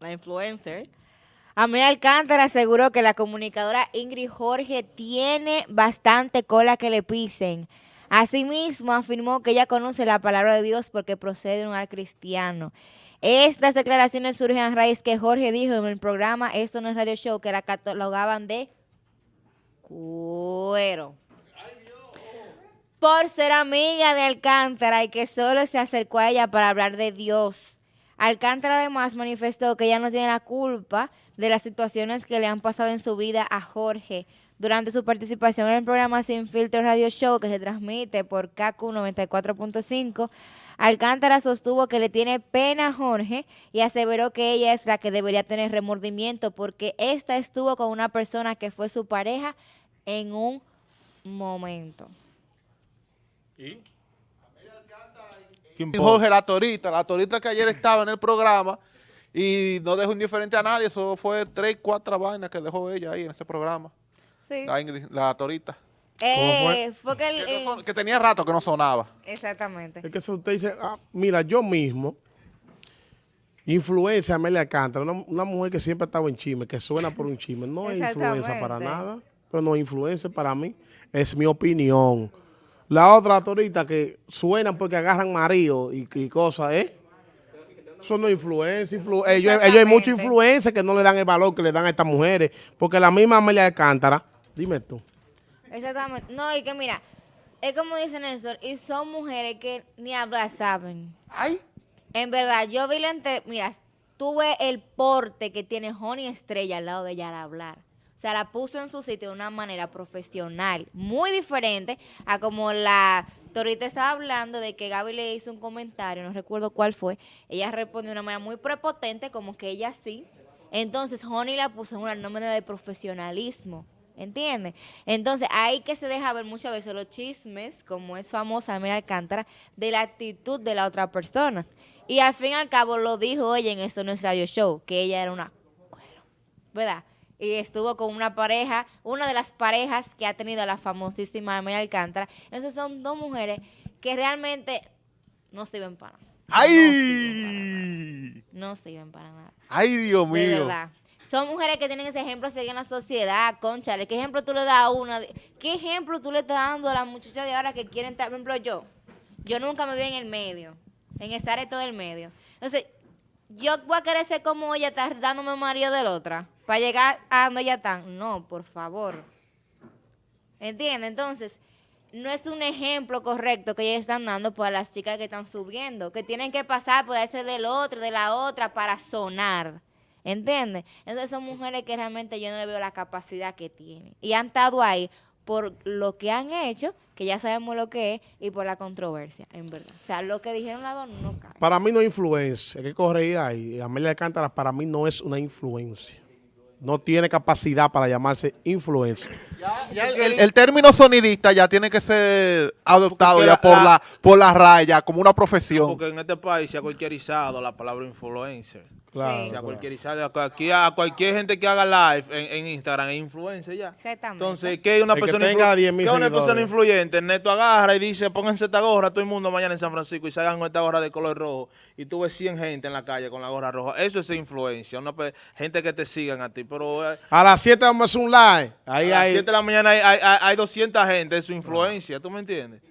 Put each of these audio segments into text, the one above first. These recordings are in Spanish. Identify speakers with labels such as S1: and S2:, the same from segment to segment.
S1: la influencer, Amelia Alcántara aseguró que la comunicadora Ingrid Jorge tiene bastante cola que le pisen. Asimismo, afirmó que ella conoce la palabra de Dios porque procede de un hogar cristiano. Estas declaraciones surgen a raíz que Jorge dijo en el programa Esto no es radio show que la catalogaban de cuero por ser amiga de Alcántara y que solo se acercó a ella para hablar de Dios. Alcántara además manifestó que ella no tiene la culpa de las situaciones que le han pasado en su vida a Jorge durante su participación en el programa Sin Filtro Radio Show que se transmite por KQ 94.5. Alcántara sostuvo que le tiene pena a Jorge y aseveró que ella es la que debería tener remordimiento porque ésta estuvo con una persona que fue su pareja en un momento.
S2: ¿Y?
S3: Jorge La Torita, La Torita que ayer estaba en el programa y no dejó indiferente a nadie, eso fue tres, cuatro vainas que dejó ella ahí en ese programa.
S1: Sí.
S3: La, Ingrid- la Torita.
S1: Eh, fue que, el-
S3: Que, no son- que tenía rato que no sonaba.
S1: exactamente.
S2: Es que eso usted dice, ah, mira, yo mismo, influencia Amelia Alcántara, una, una mujer que siempre ha estado en chisme, que suena por un chisme, no es influencia para nada, pero no es influencia para mí, es mi opinión. La otra autorita que suenan porque agarran marido y, y cosas, ¿eh? Eso no influencia. influ- ellos, ellos hay mucha influencia que no le dan el valor que le dan a estas mujeres, porque la misma Amelia Alcántara, dime tú,
S1: Exactamente. No, y que mira, es como dice Néstor, y son mujeres que ni hablar saben.
S3: ¡Ay!
S1: En verdad, yo vi la entre, mira, tuve el porte que tiene Honey Estrella al lado de ella al hablar. O sea, la puso en su sitio de una manera profesional, muy diferente a como la Torita estaba hablando de que Gaby le hizo un comentario, no recuerdo cuál fue. Ella respondió de una manera muy prepotente, como que ella sí. Entonces, Honey la puso en una manera de profesionalismo. ¿Entiendes? Entonces, ahí que se deja ver muchas veces los chismes, como es famosa Amelia Alcántara, de la actitud de la otra persona. Y al fin y al cabo lo dijo ella en Esto No es Radio Show, que ella era una ¿verdad? Y estuvo con una pareja, una de las parejas que ha tenido la famosísima Amelia Alcántara. Entonces son dos mujeres que realmente no sirven para nada.
S3: ¡Ay!
S1: No sirven para nada.
S3: ¡Ay, Dios
S1: De
S3: mío!
S1: verdad. Son mujeres que tienen ese ejemplo a seguir en la sociedad, conchale. ¿Qué ejemplo tú le das a una? ¿Qué ejemplo tú le estás dando a las muchachas de ahora que quieren estar, por ejemplo, yo? Yo nunca me vi en el medio, en estar en todo el medio. Entonces, yo voy a querer ser como ella, estar dándome marido de la otra, para llegar a donde ella está. No, por favor. ¿Entiendes? Entonces, no es un ejemplo correcto que ellas están dando para las chicas que están subiendo, que tienen que pasar por ese del otro, de la otra, para sonar. ¿Entiendes? Entonces son mujeres que realmente yo no le veo la capacidad que tienen. Y han estado ahí por lo que han hecho, que ya sabemos lo que es, y por la controversia, en verdad. O sea, lo que dijeron las dos no cae.
S2: Para mí no es influencia, hay que corregir ahí. Amelia Alcántara para mí no es una influencia. No tiene capacidad para llamarse influencia.
S3: Ya el, el- el término sonidista ya tiene que ser adoptado ya
S4: la-
S3: por
S4: la-
S3: la, por la raya, como una profesión.
S4: Porque en este país se ha cualquierizado la palabra influencer.
S2: Claro,
S4: Se ha cualquierizado. Aquí a cualquier gente que haga live en, en Instagram es influencer ya.
S1: Exactamente.
S4: Entonces, ¿qué es una
S2: El que
S4: persona
S2: tenga 10,000
S4: qué una persona influyente? Neto agarra y dice, pónganse esta gorra todo el mundo mañana en San Francisco y salgan con esta gorra de color rojo y tú ves 100 gente en la calle con la gorra roja. Eso es influencia, una gente que te sigan a ti. Pero eh,
S2: A las 7 vamos a hacer un live. Ahí
S4: a las
S2: hay.
S4: 7 de la mañana hay, hay, hay- hay 200 gente, es su influencia, ¿tú me entiendes?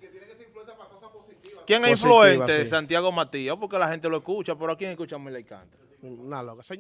S4: ¿Quién es
S2: Positiva,
S4: influente?
S2: sí.
S4: Santiago Matías, porque la gente lo escucha, pero ¿a quién escucha a Mila Alcántara?
S2: Una loca. Señor.